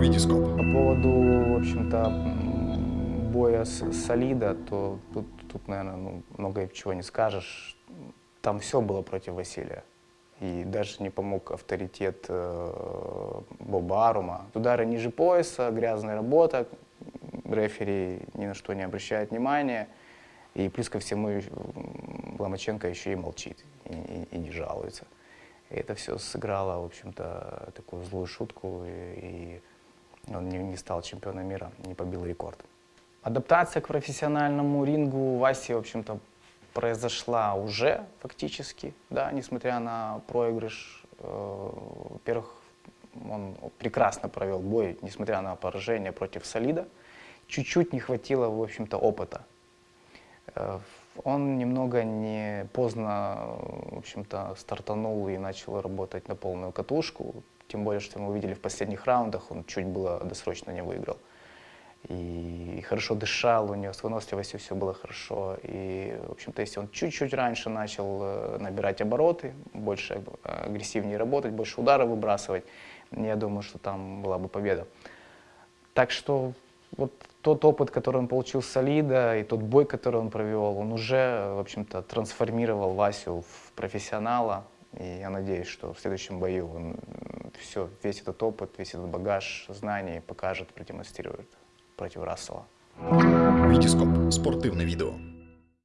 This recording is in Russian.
Витископ. По поводу, в общем-то, боя с Солида, то тут, тут наверное, ну, много чего не скажешь. Там все было против Василия. И даже не помог авторитет э, Боба Арума. Удары ниже пояса, грязная работа, рефери ни на что не обращает внимания. И плюс ко всему Ломаченко еще и молчит, и, и- и не жалуется. И это все сыграло, в общем-то, такую злую шутку, и, и он не, не стал чемпионом мира, не побил рекорд. Адаптация к профессиональному рингу у Васи, в общем-то, произошла уже фактически, да, несмотря на проигрыш. Э, Во-первых, он прекрасно провел бой, несмотря на поражение против Солида. Чуть-чуть не хватило, в общем-то, опыта. Э, Он немного не поздно, в общем-то, стартанул и начал работать на полную катушку. Тем более, что мы увидели в последних раундах, он чуть было досрочно не выиграл. И хорошо дышал, у него с выносливостью все было хорошо. И, в общем-то, если он чуть-чуть раньше начал э, набирать обороты, больше э, агрессивнее работать, больше ударов выбрасывать, я думаю, что там была бы победа. Так что вот тот опыт, который он получил с Солида, и тот бой, который он провел, он уже, в общем-то, трансформировал Васю в профессионала. И я надеюсь, что в следующем бою он все, весь этот опыт, весь этот багаж знаний покажет, продемонстрирует против Рассела. Витископ. Спортивне відео.